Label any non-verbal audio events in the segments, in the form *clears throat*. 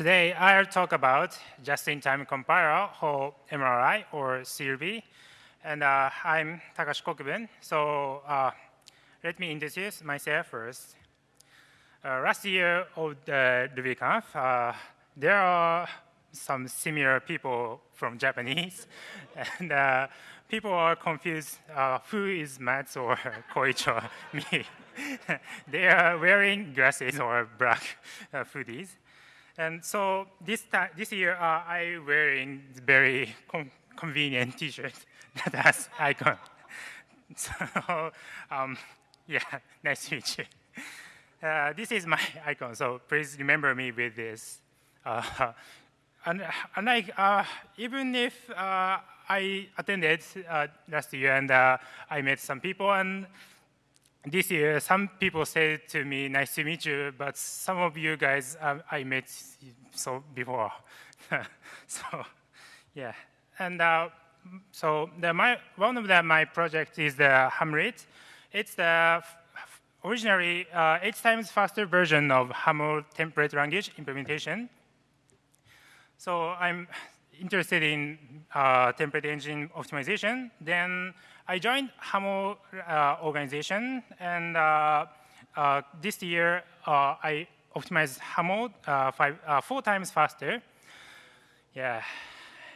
today I'll talk about just-in-time compiler or MRI or CRuby. And uh, I'm Takashi Kokubun. So uh, let me introduce myself first. Uh, last year of the RubyConf, uh, there are some similar people from Japanese, *laughs* and uh, people are confused uh, who is Matz or *laughs* Koichi or me. *laughs* they are wearing glasses or black hoodies. And so this, this year, uh, I wearing very convenient T-shirt *laughs* that has icon. *laughs* So um, yeah, *laughs* nice to meet you. Uh, this is my icon, so please remember me with this. Uh, and, and like, uh, even if uh, I attended uh, last year and uh, I met some people, and this year some people said to me, nice to meet you, but some of you guys um, I met so before. *laughs* so, yeah. And so the, my, one of the, my project is the Hamlit. It's the originally uh, eight times faster version of Haml template language implementation. So I'm interested in uh, template engine optimization. Then I joined Haml uh, organization, and uh, uh, this year I optimized Haml five, four times faster. Yeah.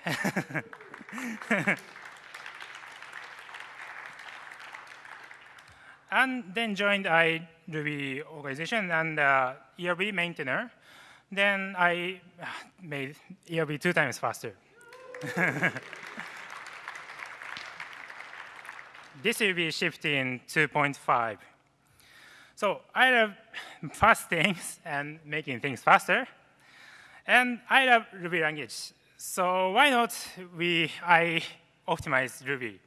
*laughs* and then joined I Ruby organization and uh, ERB maintainer. Then I made ERB two times faster. *laughs* this will be shifting 2.5. So I love *laughs* fast things and making things faster. And I love Ruby language. So why not we I optimize Ruby?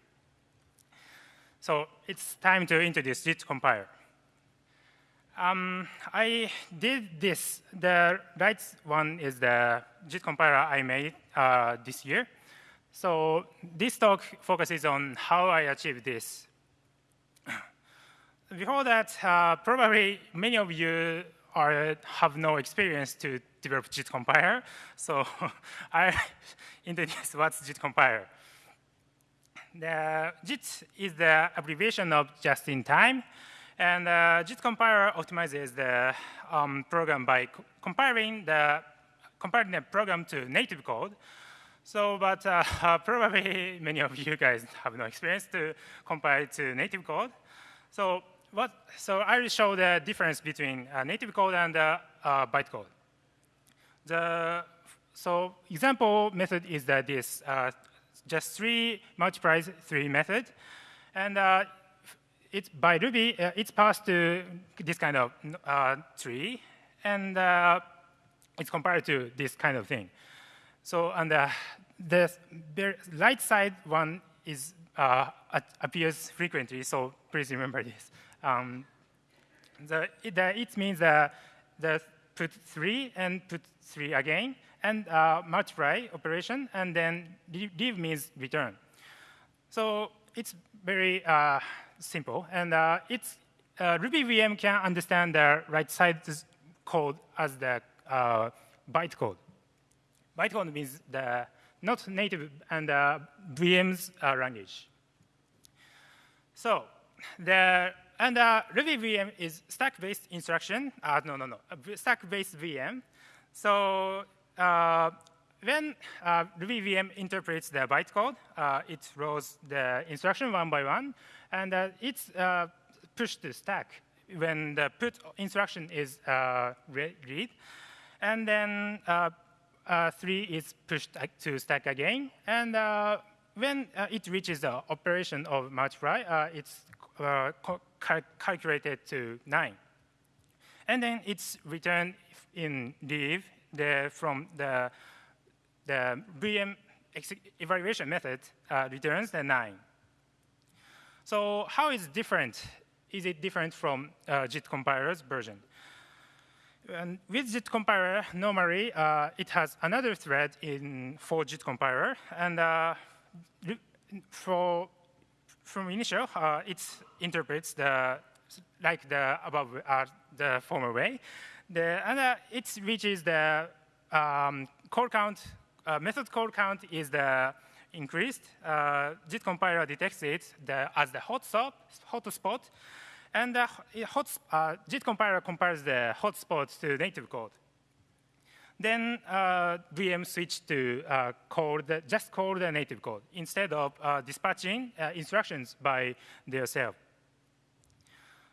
So it's time to introduce JIT compiler. Um, I did this. The right one is the JIT compiler I made uh, this year. So this talk focuses on how I achieve this. *clears throat* Before that, uh, probably many of you are, have no experience to develop JIT compiler. So *laughs* I *laughs* introduce what's JIT compiler. The JIT is the abbreviation of just in time. And uh, JIT compiler optimizes the um, program by co compiling the comparing the program to native code. So, but uh, uh, *laughs* probably many of you guys have no experience to compile to native code. So, what? So I will show the difference between uh, native code and uh, bytecode. The so example method is that this uh, just three multiplies three method, and uh, it's by Ruby uh, it's passed to this kind of uh, tree, and uh, it's compared to this kind of thing. So on the the right side one is uh, appears frequently, so please remember this. Um, the, the, it means that the put three and put three again, and uh, multiply operation, and then leave means return. So it's very uh, simple, and uh, it's uh, Ruby VM can understand the right side code as the uh, bytecode. Bytecode means the not native and uh, VM's uh, language. So the and uh, Ruby VM is stack-based instruction. Uh, no, no, no, stack-based VM. So uh, when uh, Ruby VM interprets the bytecode, uh, it rolls the instruction one by one, and uh, it's uh, pushed to stack when the put instruction is uh, read. And then Uh, three is pushed to stack again. And uh, when uh, it reaches the operation of multiply, it's cal calculated to 9. And then it's returned in leave the, from the, the VM evaluation method uh, returns the 9. So how is different? Is it different from uh, JIT compiler's version? And with JIT compiler, normally uh, it has another thread in for JIT compiler, and uh, for from initial, uh, it interprets the like the above uh, the former way. The, and uh, it reaches the um, call count, uh, method call count is the increased. JIT compiler detects it the, as the hot, stop, hot spot, and the hot, uh, JIT compiler compares the hotspot to native code. Then uh, VM switched to uh, call the, just call the native code instead of uh, dispatching uh, instructions by themselves.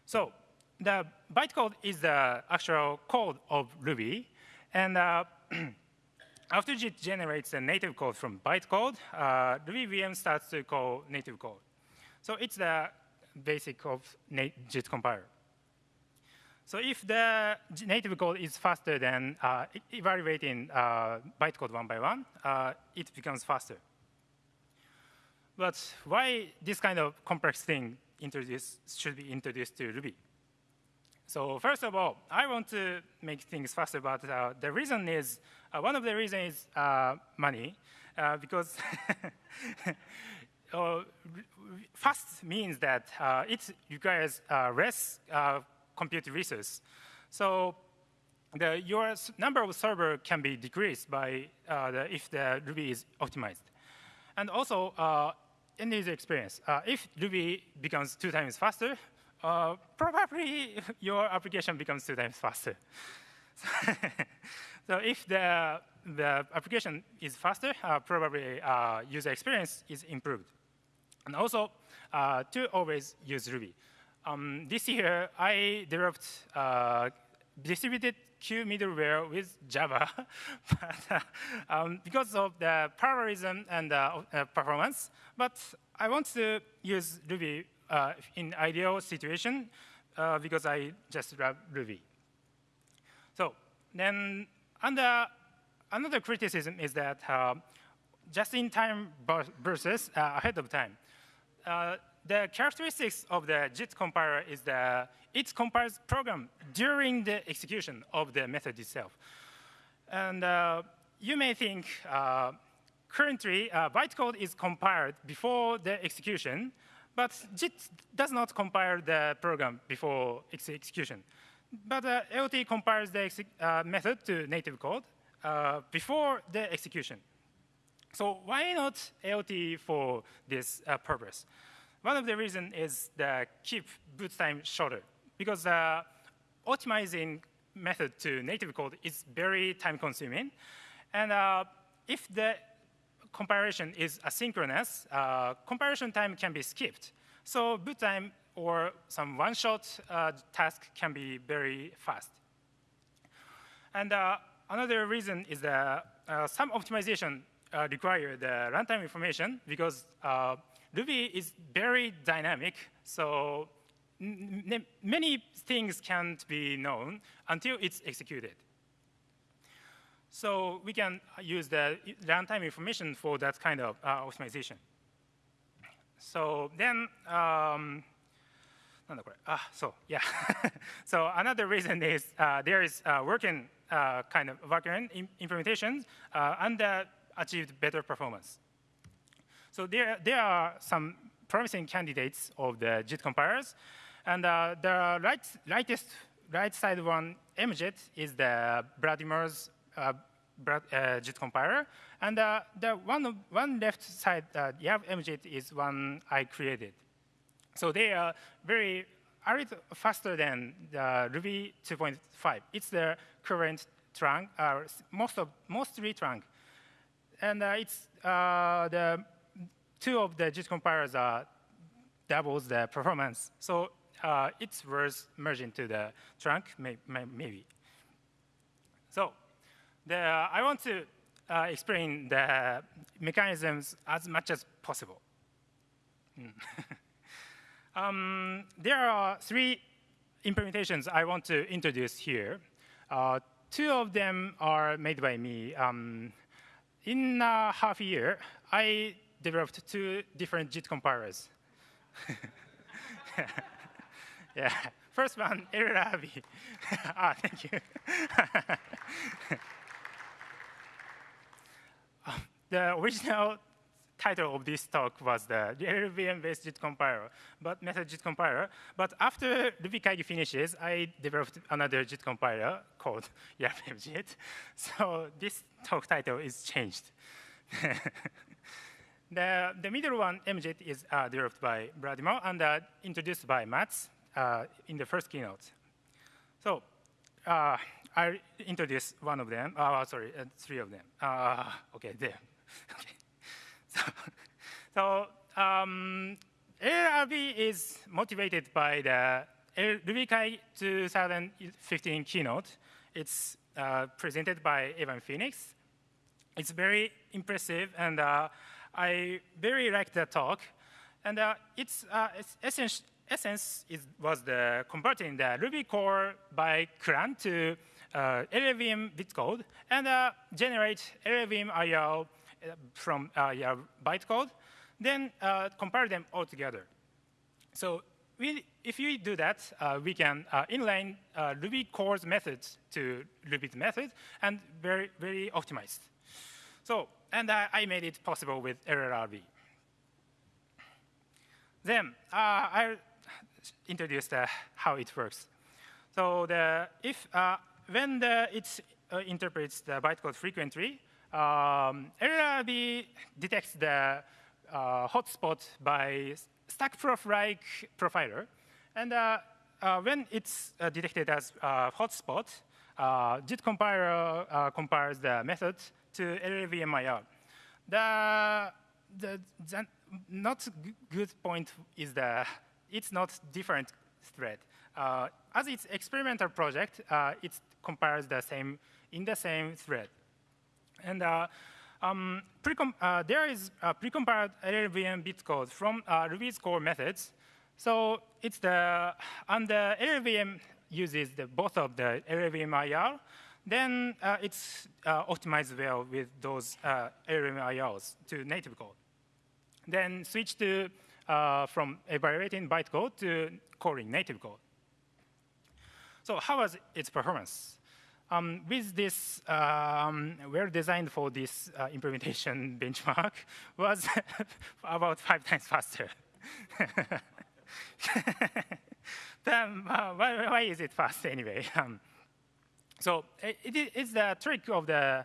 So the bytecode is the actual code of Ruby. And uh, *clears throat* after it generates a native code from bytecode, uh, Ruby VM starts to call native code. So it's the basic of JIT compiler. So if the native code is faster than uh, evaluating uh, bytecode one by one, uh, it becomes faster. But why this kind of complex thing should be introduced to Ruby? So first of all, I want to make things faster, but uh, the reason is, uh, one of the reasons is uh, money, because *laughs* fast means that it requires less compute resource. So the, your number of server can be decreased by uh, the, if the Ruby is optimized. And also, uh, end user experience. Uh, if Ruby becomes two times faster, uh, probably *laughs* your application becomes two times faster. *laughs* so if the, the application is faster, uh, probably uh, user experience is improved. And also, to always use Ruby. Um, this year, I developed uh, distributed queue middleware with Java, *laughs* but, uh, um, because of the parallelism and uh, performance. But I want to use Ruby uh, in ideal situation uh, because I just love Ruby. So then, under, another criticism is that uh, just-in-time versus ahead of time the characteristics of the JIT compiler is that it compiles program during the execution of the method itself. And uh, you may think uh, currently uh, bytecode is compiled before the execution, but JIT does not compile the program before ex execution. But uh, AOT compiles the uh, method to native code uh, before the execution. So why not AOT for this uh, purpose? One of the reasons is the keep boot time shorter because the optimizing method to native code is very time consuming. And uh, if the comparison is asynchronous, uh, comparison time can be skipped. So boot time or some one-shot uh, task can be very fast. And uh, another reason is that uh, some optimization uh, require the runtime information because Ruby is very dynamic, so many things can't be known until it's executed. So we can use the runtime information for that kind of uh, optimization. So then, um, ah, so yeah. *laughs* so another reason is uh, there is uh, working uh, kind of working implementation uh, and achieved better performance. So there, there are some promising candidates of the JIT compilers. And uh, the right, rightest, right side one, MJIT, is the Vladimir's uh, JIT compiler. And uh, the one, one left side, uh, YARV MJIT is one I created. So they are very a little faster than the Ruby 2.5. It's the current trunk, uh, most of mostly trunk, and uh, it's uh, the two of the JIT compilers are doubles the performance. So uh, it's worth merging to the trunk, may, may, maybe. So the, uh, I want to uh, explain the mechanisms as much as possible. Hmm. *laughs* um, there are three implementations I want to introduce here. Uh, two of them are made by me. Um, in a half a year, I developed two different JIT compilers. *laughs* yeah. First one, LLRB. *laughs* ah, thank you. *laughs* the original title of this talk was the LLVM-based JIT compiler, but method JIT compiler. But after RubyKaigi finishes, I developed another JIT compiler called *laughs* YARV MJIT. So this talk title is changed. *laughs* the, the middle one, MJIT, is uh, developed by Vladimir and uh, introduced by Matz uh, in the first keynote. So uh, I introduce one of them. Uh, sorry, uh, three of them. Okay, there. *laughs* okay. So, um, is motivated by the RubyKaigi 2015 keynote. It's uh, presented by Evan Phoenix. It's very impressive, and uh, I very like the talk. And uh, its, its essence, essence is, was the converting the Ruby core by Clang to uh, LLVM bitcode and uh, generate LLVM IR uh, from uh, your bytecode, then uh, compare them all together. So we, if we do that, uh, we can inline Ruby core's methods to Ruby's method and very, very optimized. So, and I made it possible with LLRB. Then I introduced how it works. So the, if when the, it interprets the bytecode frequently, um, detects the uh, hotspot by stackprof-like profiler. And uh, uh when it's uh, detected as a hotspot, uh, JIT compiler compares the method to LLVMIR. The, the, the not good point is that it's not different thread. Uh, as its experimental project, uh, it compiles the same in the same thread. And uh, um, uh, there is a precompiled LLVM bitcode from uh, Ruby's core methods. So it's the, and the LLVM uses the, both of the LLVM IR, then uh, it's uh, optimized well with those uh, LLVM IRs to native code. Then switch to, from evaluating bytecode to calling native code. So how was its performance? Um, with this um, well designed for this uh, implementation *laughs* benchmark was *laughs* about five times faster. *laughs* then, uh, why, why, is it fast anyway? Um, so it, it is the trick of the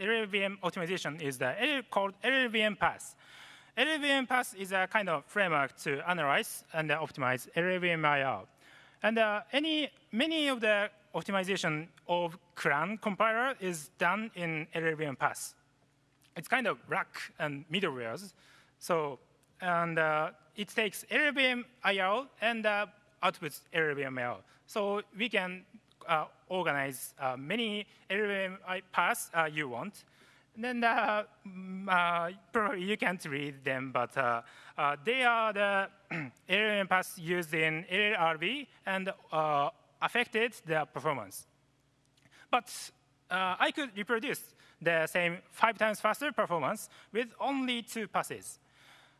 LLVM optimization is the L called LLVM pass. LLVM pass is a kind of framework to analyze and optimize LLVM IR. And uh, any, many of the optimization of Clang compiler is done in LLVM pass. It's kind of rack and middlewares. So, and uh, it takes LLVM IR and uh, outputs LLVM IR. So we can uh, organize uh, many LLVM paths uh, you want. And then uh, uh, probably you can't read them, but they are the *clears throat* LLVM paths used in LLRB and affected their performance. But uh, I could reproduce the same five times faster performance with only two passes.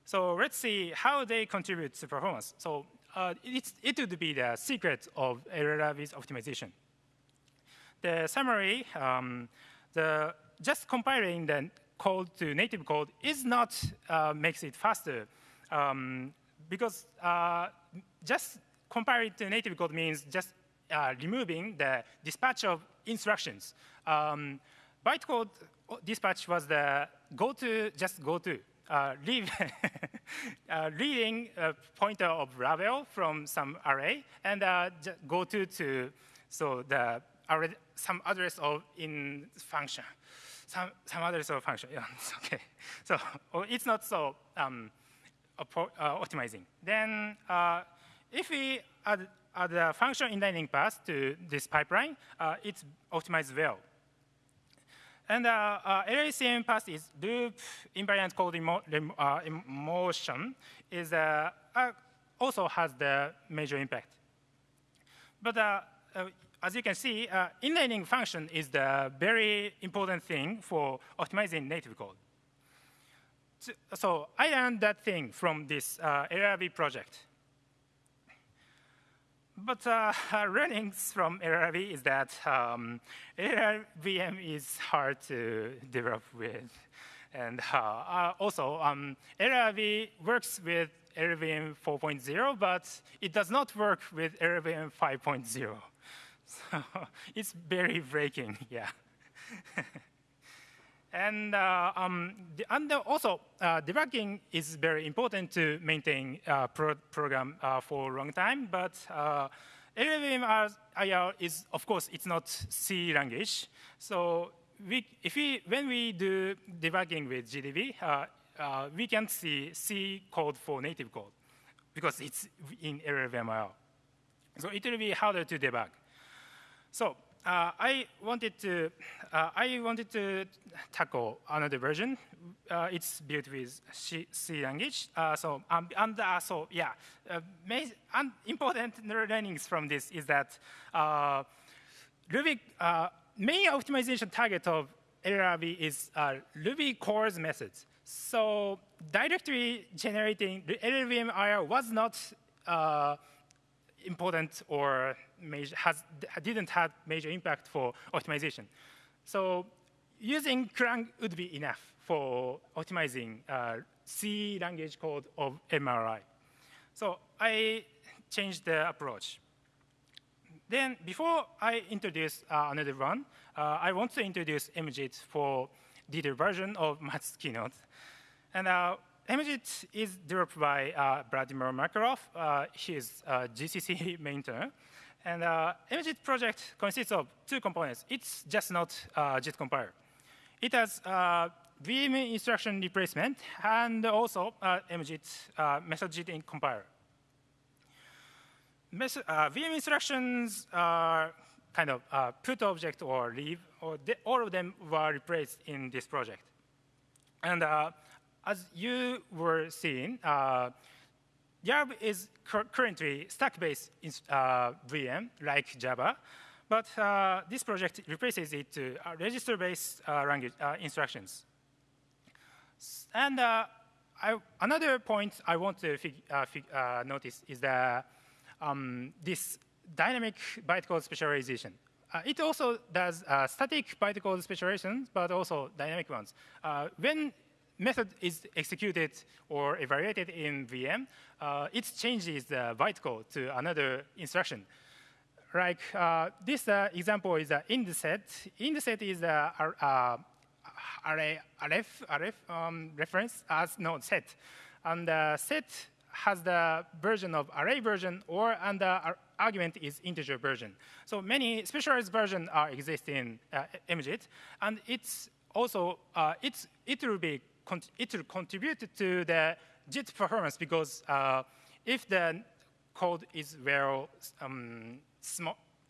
So let's see how they contribute to performance. So it would be the secret of LLRB's optimization. The summary, um, the just compiling the code to native code is not uh, makes it faster um, because uh, just compiling to native code means just uh, removing the dispatch of instructions. Um, bytecode dispatch was the go to, just go to. Uh, leave *laughs* uh, reading a pointer of Ravel from some array and uh, go to to so the some address of in function some, some sort of function. Yeah, *laughs* okay. So oh, it's not so um, uh, optimizing. Then uh, if we add, add a function inlining path to this pipeline, uh, it's optimized well. And uh, uh, LLVM path is loop invariant code emo uh, emotion is uh, uh, also has the major impact. But uh, as you can see, uh, inlining function is the very important thing for optimizing native code. So I learned that thing from this uh, LLRB project. But uh, *laughs* learnings from LLRB is that um, LLVM is hard to develop with. And uh, also, um, LLVM works with LLVM 4.0, but it does not work with LLVM 5.0. *laughs* So *laughs* it's very breaking, yeah. And, uh, um, the, and also, uh, debugging is very important to maintain uh, pro program uh, for a long time, but uh, LLVM IR is, of course, it's not C language. So we, if we, when we do debugging with GDB, uh, uh, we can see C code for native code because it's in LLVM So it will be harder to debug. So uh, I wanted to uh, I wanted to tackle another version. Uh, it's built with C, C language. Uh, so um, and uh, so yeah, uh, and important *laughs* learnings from this is that Ruby main optimization target of LLRB is Ruby cores methods. So directly generating the LLVM IR was not important or major, has, didn't have major impact for optimization. So using Clang would be enough for optimizing uh, C language code of MRI. So I changed the approach. Then before I introduce uh, another one, uh, I want to introduce MJIT for detailed version of Matz's keynote. And uh, MJIT is developed by uh, Vladimir Makarov. Uh, he is a GCC maintainer. And uh, MJIT project consists of two components. It's just not uh, JIT compiler. It has uh, VM instruction replacement and also uh, MJIT uh, method JIT in compiler. Mes uh, VM instructions are kind of uh, put object or leave, or all of them were replaced in this project. And uh, as you were seeing, uh, YARV is currently stack-based uh, VM like Java, but uh, this project replaces it to uh, register-based uh, language uh, instructions. And uh, I, another point I want to notice is that um, this dynamic bytecode specialization. it also does static bytecode specializations, but also dynamic ones. when method is executed or evaluated in VM, uh, it changes the bytecode to another instruction. Like uh, this uh, example is uh, in the set. In the set is uh, array, array, array um, reference as no set. And the set has the version of array version or and the argument is integer version. So many specialized versions are exist in uh, MJIT, and it's also uh, it's it will be it will contribute to the JIT performance because uh, if the code is well um,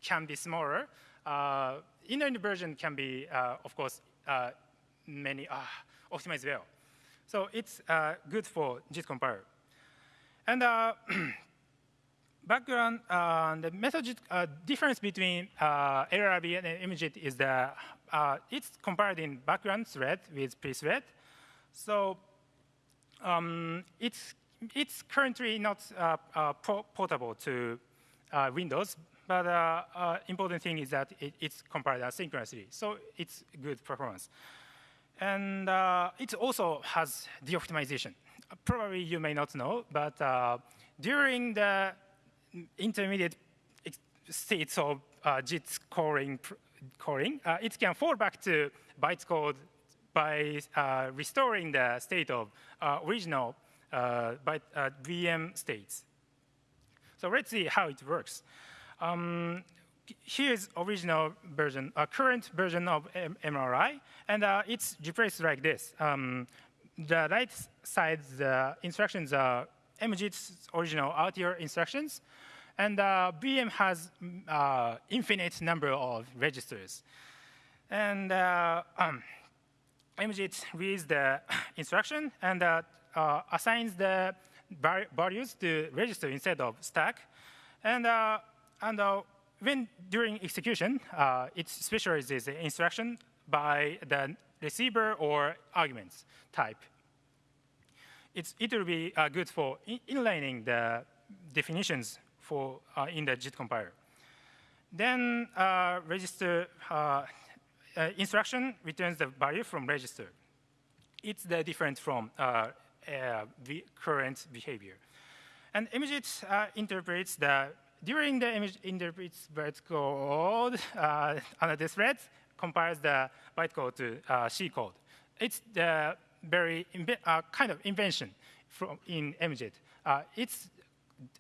can be smaller, uh, inner version can be, uh, of course, uh, many uh, optimized well. So it's uh, good for JIT compiler. And *clears throat* background, the method difference between LLRB and MJIT is that it's compiled in background thread with pthread, so um, it's, it's currently not uh, uh, portable to uh, Windows, but uh, uh, important thing is that it, it's compiled asynchronously, so it's good performance. And uh, it also has de-optimization. Probably you may not know, but during the intermediate states of JIT coring, coring it can fall back to bytecode by uh, restoring the state of uh, original uh, by, VM states. So let's see how it works. Um, here's original version, a current version of M MRI, and uh, it's replaced like this. Um, the right side, the instructions are MJIT's original RTL instructions, and uh, VM has uh, infinite number of registers. And um, MJIT reads the *clears throat* instruction and uh, uh, assigns the values to register instead of stack. And, uh, and uh, when during execution, uh, it specializes the instruction by the receiver or arguments type. It's, it will be good for inlining the definitions for in the JIT compiler. Then register uh, instruction returns the value from register. it's the different from the current behavior. And MJIT interprets the during the image interprets bytecode uh, under this thread, compiles the bytecode to uh, C code. It's the very uh, kind of invention from in MJIT. Uh, it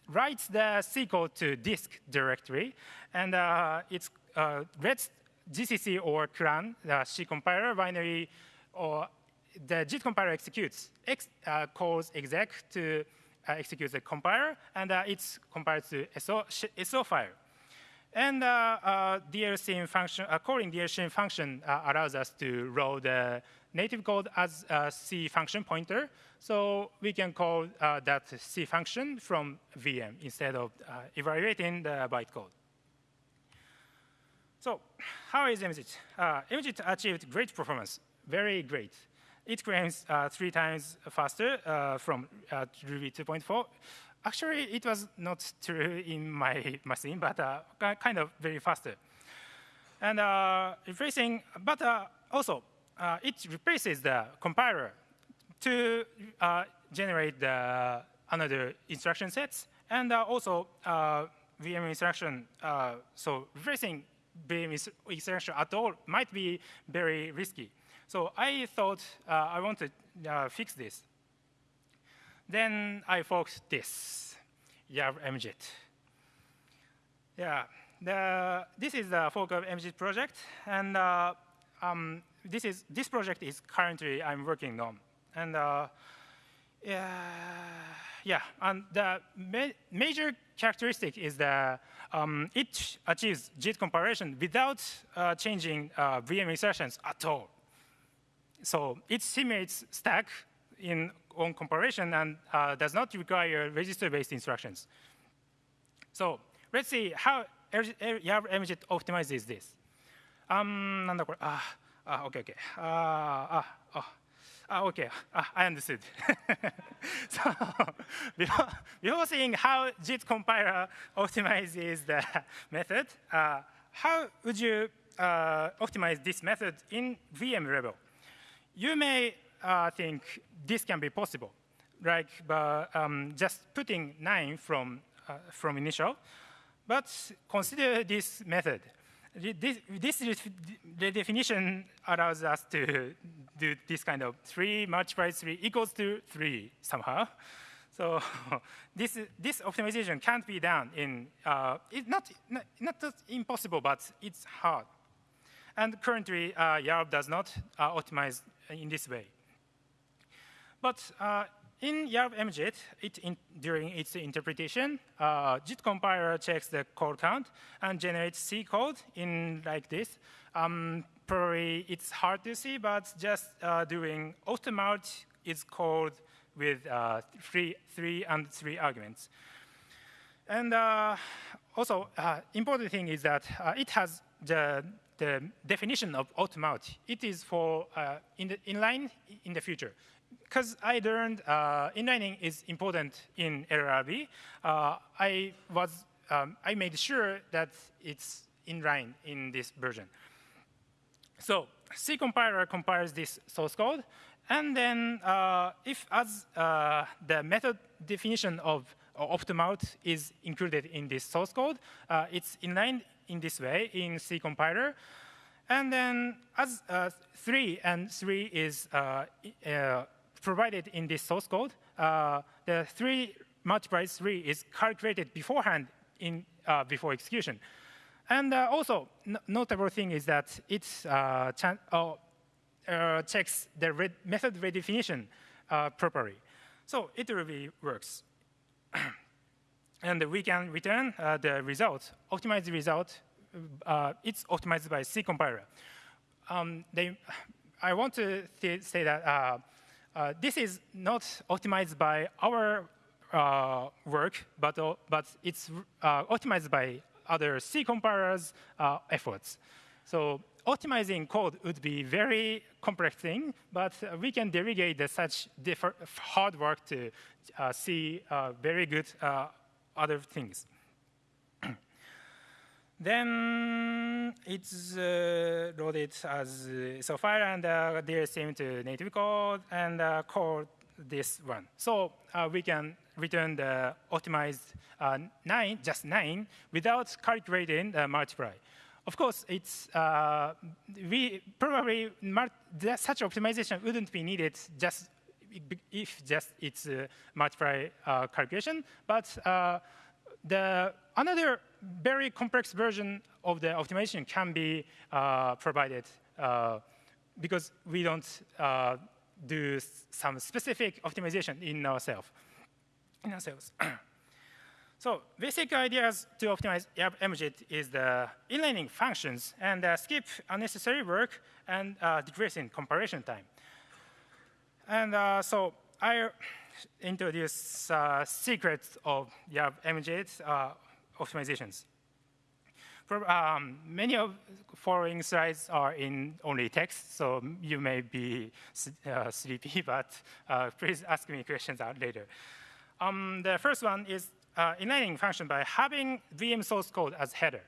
writes the C code to disk directory, and uh, it uh, reads GCC or Clang, the C compiler binary, or the JIT compiler executes, ex, uh, calls exec to uh, execute the compiler, and uh, it's compiled to SO, SO file. And uh, uh, DLSym function, uh, calling DLSym function uh, allows us to load the native code as a C function pointer. So we can call that C function from VM instead of evaluating the bytecode. So how is MJIT? Uh, MJIT achieved great performance, very great. It claims uh, three times faster uh, from uh, Ruby 2.4. Actually, it was not *laughs* true in my machine, but uh, kind of very faster. And uh, replacing, but uh, also, it replaces the compiler to generate the another instruction sets, and also VM instruction. so replacing VM instruction at all might be very risky. So I thought uh, I want to uh, fix this. Then I forked this, YARV MJIT. Yeah, the, this is the fork of MJIT project, and uh, um, this is this project is currently I'm working on, and uh, yeah, yeah, and the ma major characteristic is that um, it achieves JIT comparison without uh, changing uh, VM insertions at all. So it simulates stack in on comparison and uh, does not require register-based instructions. So let's see how YARV MJIT optimizes this. Um, OK. OK I understood *laughs* so *laughs* before, before seeing how JIT compiler optimizes the *laughs* method uh, how would you uh, optimize this method in VM level you may uh, think this can be possible, like um, just putting 9 from, uh, from initial. But consider this method. This, this redefinition allows us to do this kind of 3 multiplied 3 equals to 3 somehow. So *laughs* this, this optimization can't be done in, uh, it's not, not, not impossible, but it's hard. And currently, uh, YARV does not uh, optimize in this way. But uh, in YARV MJIT, it in, during its interpretation, uh, JIT compiler checks the code count and generates C code in like this. Um, probably it's hard to see, but just uh, doing opt_mult is called with uh, three, three and three arguments. And uh, also, uh, important thing is that uh, it has the the definition of opt_mult, it is for uh, in the inline in the future. Because I learned uh, inlining is important in LLRB, uh, I was um, I made sure that it's inline in this version. So C compiler compiles this source code, and then uh, if as uh, the method definition of opt_mult is included in this source code, uh, it's inline in this way in C compiler. And then as uh, 3 and 3 is uh, uh, provided in this source code, uh, the 3 multiplied 3 is calculated beforehand in, uh, before execution. And uh, also, notable thing is that it oh, checks the method redefinition properly. So it really works. *clears throat* and we can return the result, optimized result uh, it's optimized by C compiler. Um, they, *sighs* I want to say that uh, uh, this is not optimized by our uh, work, but, uh, but it's uh, optimized by other C compilers' efforts. So optimizing code would be very complex thing, but we can delegate the such hard work to see very good other things. Then it's uh, loaded as uh, so file and uh, DSM to native code and uh, call this one. So uh, we can return the optimized uh, nine, just nine, without calculating the multiply. Of course, it's uh, we probably such optimization wouldn't be needed just if just it's multiply calculation, but the another very complex version of the optimization can be uh, provided uh, because we don't uh, do some specific optimization in ourselves. In ourselves. *clears throat* so basic ideas to optimize MJIT is the inlining functions and uh, skip unnecessary work and uh, comparison time. And uh, so I introduce secrets of YARV MJIT optimizations. Um, many of following slides are in only text, so you may be uh, sleepy, *laughs* but uh, please ask me questions out later. Um, the first one is uh, inlining function by having VM source code as header.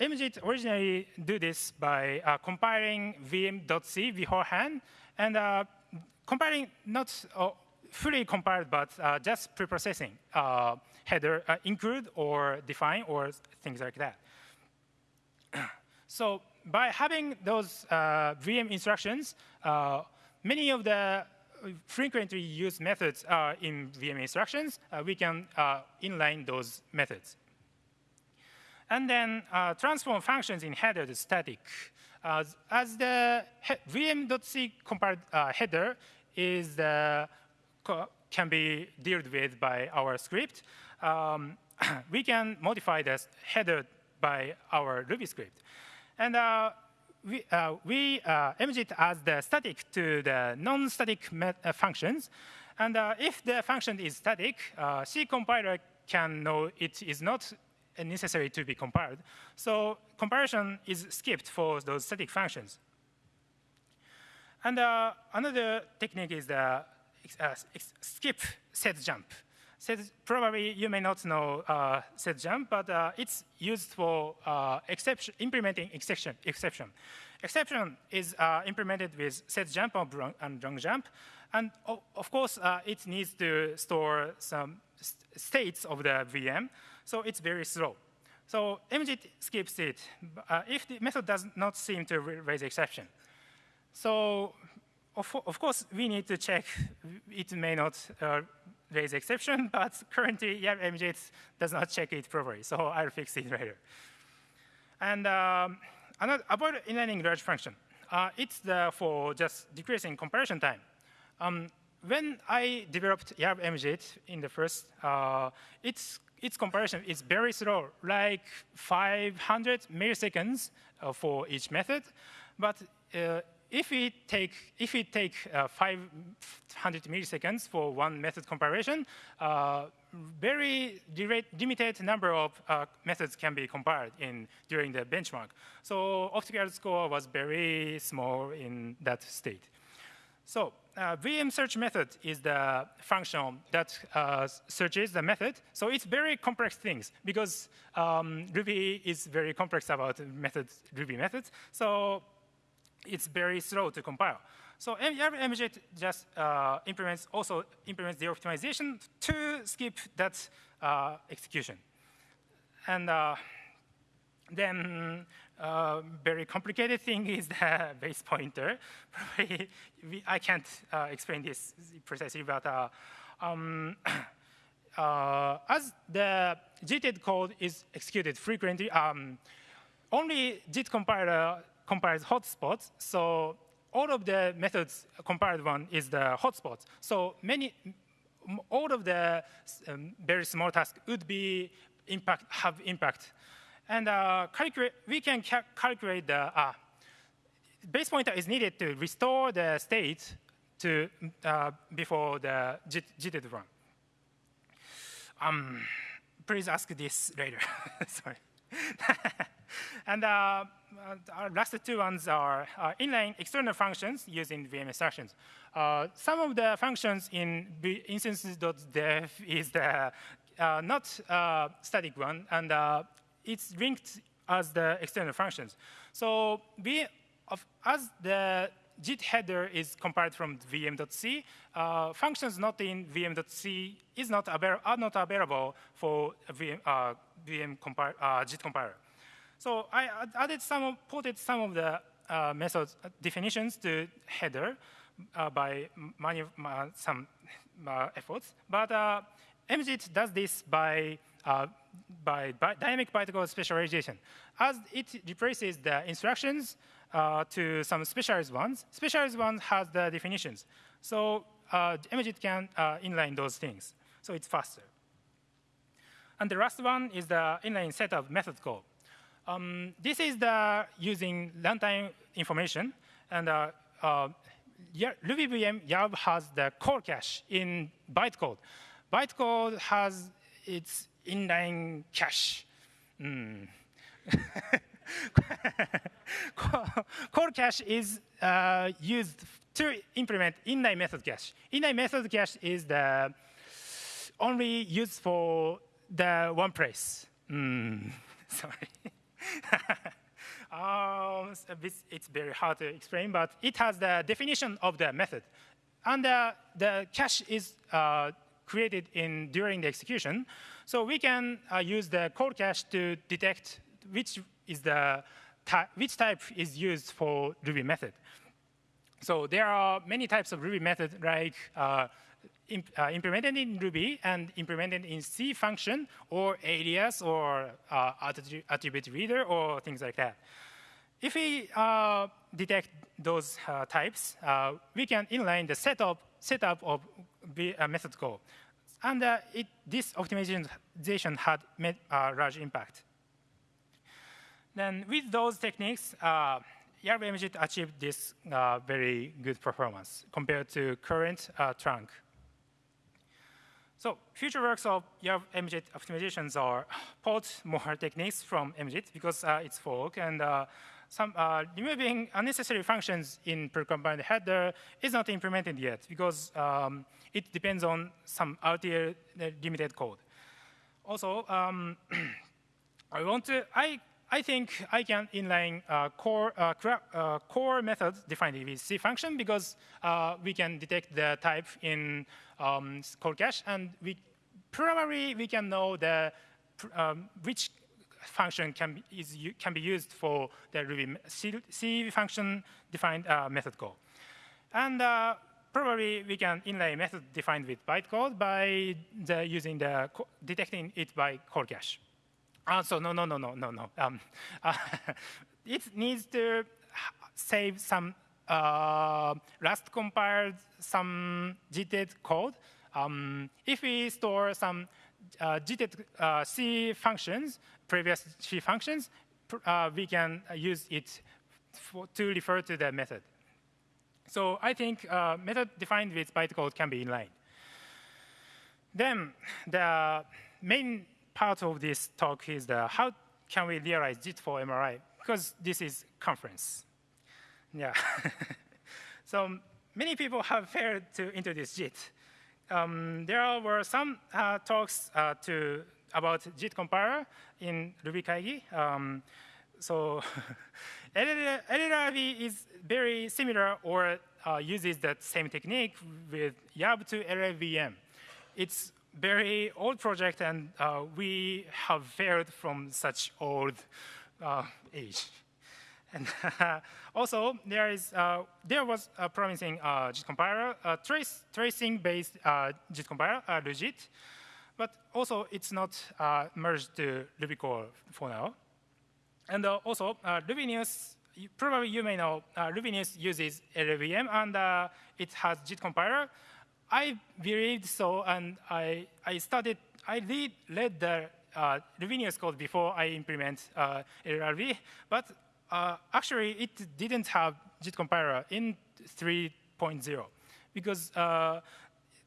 MJIT originally do this by uh, compiling vm.c beforehand and uh, compiling not uh, fully compiled, but uh, just preprocessing uh, header uh, include or define or things like that. *clears throat* so by having those uh, VM instructions, uh, many of the frequently used methods are in VM instructions. Uh, we can inline those methods. And then transform functions in header to static. as the VM.c compiled header is the can be dealt with by our script, um, *clears throat* we can modify this header by our Ruby script. And uh, we, uh, we uh, MJIT as the static to the non-static uh, functions. And uh, if the function is static, uh, C compiler can know it is not necessary to be compiled. So comparison is skipped for those static functions. And another technique is the uh, skip set jump. Set, probably you may not know uh, set jump, but uh, it's used for uh, exception, implementing exception. Exception, exception is uh, implemented with set jump and long jump, and of course uh, it needs to store some st states of the VM, so it's very slow. So MJIT skips it if the method does not seem to raise exception. So of, of, course, we need to check it may not uh, raise exception, *laughs* but currently yeah, MJIT does not check it properly, so *laughs* I'll fix it *laughs* later. And um, another, about inlining large function, uh, it's the, for just decreasing comparison time. Um, when I developed YARV MJIT in the first, uh, its, its comparison is very slow, like 500 milliseconds uh, for each method. But uh, if we take if we take uh, 500 milliseconds for one method comparison, uh, very limited number of uh, methods can be compared in during the benchmark. So Optcarrot score was very small in that state. So uh, VM search method is the function that uh, searches the method. So it's very complex things because um, Ruby is very complex about Ruby methods. So it's very slow to compile. So every MJIT just uh, implements also implements the optimization to skip that uh, execution. And uh, then uh, very complicated thing *laughs* is the base pointer. Probably *laughs* we, I can't uh, explain this precisely, but uh, um, *coughs* as the JIT code is executed frequently, um, only JIT compiler compiles hotspots. So all of the methods compiled one is the hotspot. So many, all of the um, very small tasks would be impact, have impact. And uh, we can ca calculate the uh, base pointer is needed to restore the state to uh, before the JIT run. Um, please ask this later. *laughs* Sorry. *laughs* and uh, our last two ones are uh, inline external functions using VM instructions. Uh, some of the functions in insns.def is the uh, not uh, static one, and uh, it's linked as the external functions. So we, of, as the JIT header is compiled from vm.c, uh, functions not in vm.c is not are not available for VM, uh, VM uh, JIT compiler. So I added some, ported some of the uh, methods uh, definitions to header uh, by some efforts, but MJIT does this by uh, by, by, dynamic bytecode specialization. As it replaces the instructions uh, to some specialized ones, specialized ones has the definitions. So uh, can uh, inline those things. So it's faster. And the last one is the inline setup method call. Um, this is the using runtime information. And uh, uh, YARV has the call cache in bytecode. Bytecode has its inline cache. *laughs* Mm. call cache is uh, used to implement inline method cache. Inline method cache is the only used for the one place. Mm. *laughs* Sorry. *laughs* um, it's very hard to explain, but it has the definition of the method. And the cache is uh, created in during the execution. So we can uh, use the call cache to detect which is the which type is used for Ruby method. So there are many types of Ruby method like uh, imp uh, implemented in Ruby and implemented in C function or alias or uh, attribute reader or things like that. If we uh, detect those uh, types, uh, we can inline the setup, setup of the method call. And it, this optimization had made a large impact. Then with those techniques, uh, YARV achieved this uh, very good performance compared to current uh, trunk. So future works of YARV MJIT optimizations are port more *laughs* techniques from MJIT because uh, it's fork and uh, some uh, removing unnecessary functions in precompiled header is not implemented yet because um, it depends on some RTL limited code. Also, um, *clears throat* I want to, I, I think I can inline uh, core, uh, uh, core method defined with C function because uh, we can detect the type in um, cache and we probably we can know the um, which function can be, is, can be used for the Ruby C, C function defined uh, method call. And uh, probably we can inlay method defined with bytecode by the, using the detecting it by call cache. Uh, so no, no, no, no, no, no. Um, uh, *laughs* it needs to save some uh, Rust compiled some JIT code. Um, if we store some uh, uh, C functions, previous C functions, uh, we can use it for, to refer to the method. So I think uh, method defined with bytecode can be inline. Then the main part of this talk is the how can we realize JIT for MRI, because this is conference. Yeah. *laughs* so many people have failed to introduce JIT. Um, there were some uh, talks uh, to, about JIT compiler in RubyKaigi. Um, so *laughs* LLRB is very similar or uh, uses that same technique with YARV to LLVM. It's very old project and uh, we have failed from such old uh, age. And *laughs* also, there is uh, there was a promising uh, JIT compiler, trace tracing-based uh, JIT compiler, uh, but also it's not merged to Ruby core for now. And also, uh, Rubinius, probably you may know, uh, Rubinius uses LLVM and uh, it has JIT compiler. I believed so, and I, I started, I read, read the uh, Rubinius code before I implement uh, but uh, actually it didn't have JIT compiler in 3.0 because uh,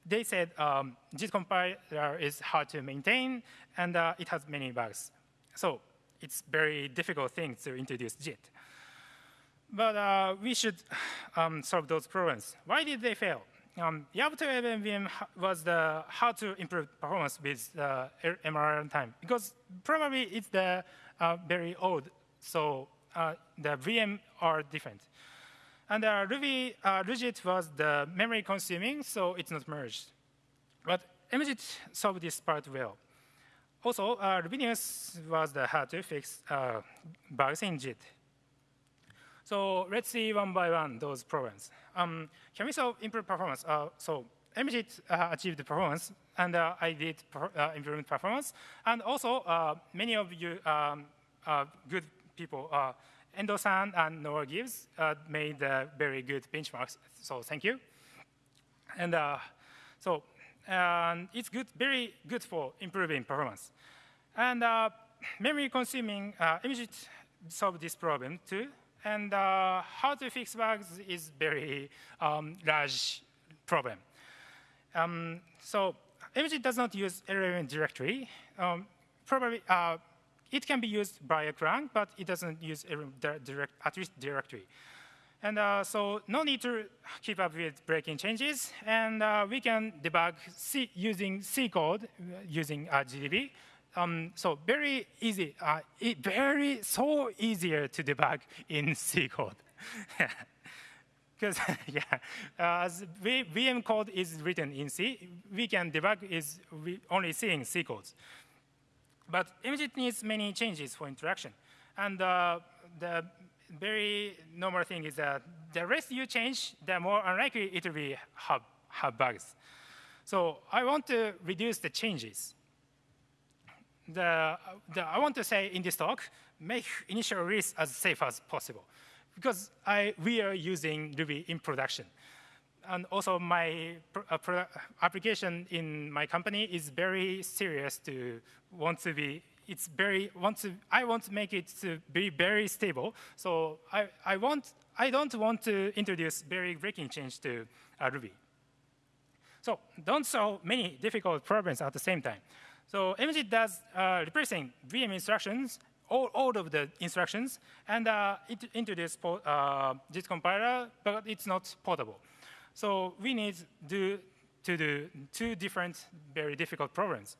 they said um, JIT compiler is hard to maintain and uh, it has many bugs. So it's very difficult thing to introduce JIT. But uh, we should um, solve those problems. Why did they fail? Um, YARV to LLVM was the how to improve performance with uh, MRR time because probably it's the uh, very old so uh, the VM are different. And uh, Ruby uh, Rujit was the memory consuming, so it's not merged. But MJIT solved this part well. Also, uh, Rubinius was the how to fix uh, bugs in JIT. So let's see one by one those problems. Um, can we solve improve performance? Uh, so MJIT uh, achieved the performance, and uh, I did uh, improvement performance. And also, uh, many of you um, uh, good people, uh, Endo-san and Noah Gibbs, made very good benchmarks. So thank you. And so it's good, very good for improving performance. And memory consuming MJIT solved this problem too. And uh, how to fix bugs is very um, large problem. Um, so MJIT does not use LLVM directory. Um, probably uh, it can be used by a Clang, but it doesn't use direct, at least directory. And uh, so no need to keep up with breaking changes. And uh, we can debug C using C code uh, using uh, GDB. Um, so very easy, uh, very so easier to debug in *laughs* C code. *laughs* Because *laughs* yeah, uh, as VM code is written in C, we can debug is only seeing C codes. But MJIT needs many changes for interaction. And uh, the very normal thing is that the less you change, the more unlikely it will be have, have bugs. So I want to reduce the changes the, the, I want to say in this talk, make initial release as safe as possible. Because I, we are using Ruby in production. And also my uh, application in my company is very serious to want to be, it's very, want to, I want to make it to be very stable. So I, I, want, I don't want to introduce very breaking change to uh, Ruby. So don't solve many difficult problems at the same time. So MJIT does uh, replacing VM instructions, all, all of the instructions, and uh, it uh, JIT compiler, but it's not portable. So we need do, to do two different, very difficult problems.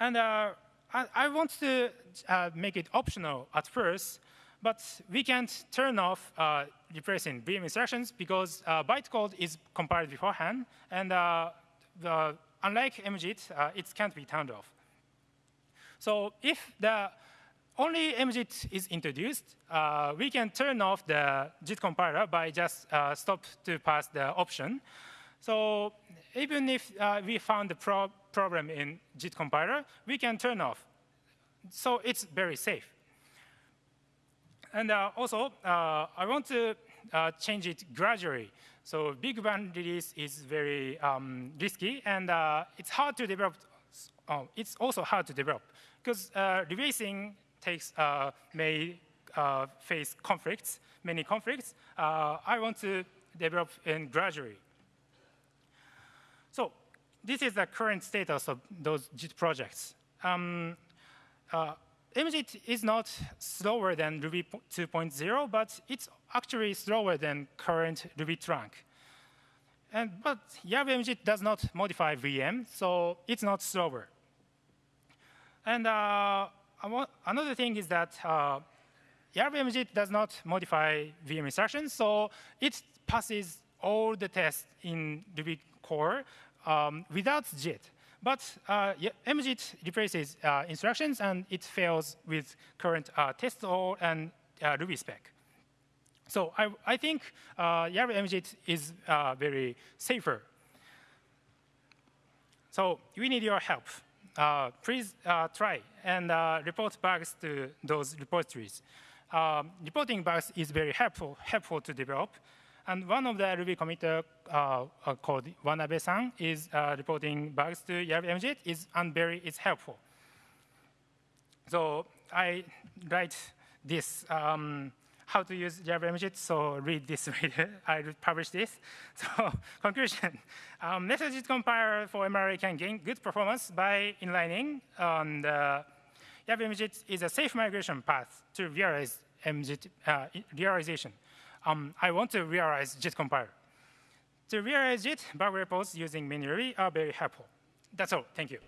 And uh, I, I, want to uh, make it optional at first, but we can't turn off uh, replacing VM instructions because uh, bytecode is compiled beforehand, and uh, the unlike MJIT, uh, it can't be turned off. So if the only MJIT is introduced, uh, we can turn off the JIT compiler by just uh, stop to pass the option. So even if uh, we found the pro problem in JIT compiler, we can turn off. So it's very safe. And uh, also, uh, I want to change it gradually. So big bang release is very um, risky, and uh, it's hard to develop. Oh, it's also hard to develop because uh, releasing takes uh, may uh, face conflicts, many conflicts. Uh, I want to develop in gradually. So this is the current status of those JIT projects. Um, uh, MJIT is not slower than Ruby 2.0, but it's actually slower than current Ruby trunk. And, but YARV MJIT does not modify VM, so it's not slower. And uh, another thing is that uh, MJIT does not modify VM instructions, so it passes all the tests in Ruby core um, without JIT. But uh, MJIT replaces uh, instructions, and it fails with current uh, test all and uh, Ruby spec. So I, I think uh, YARV MJIT is uh, very safer. So we need your help. Uh, please uh, try and uh, report bugs to those repositories. Um, reporting bugs is very helpful, helpful to develop. And one of the Ruby committer uh, called Wanabe-san is uh, reporting bugs to YARV MJIT is, and very is helpful. So I write this um, how to use YARV MJIT, so read this *laughs* I published this. *laughs* So conclusion, *laughs* um, message compiler for MRI can gain good performance by inlining. And uh, YARV MJIT is a safe migration path to realize MJIT uh, realization um, I want to realize JIT compiler. To realize JIT, bug repos using MiniRuby are very helpful. That's all. Thank you.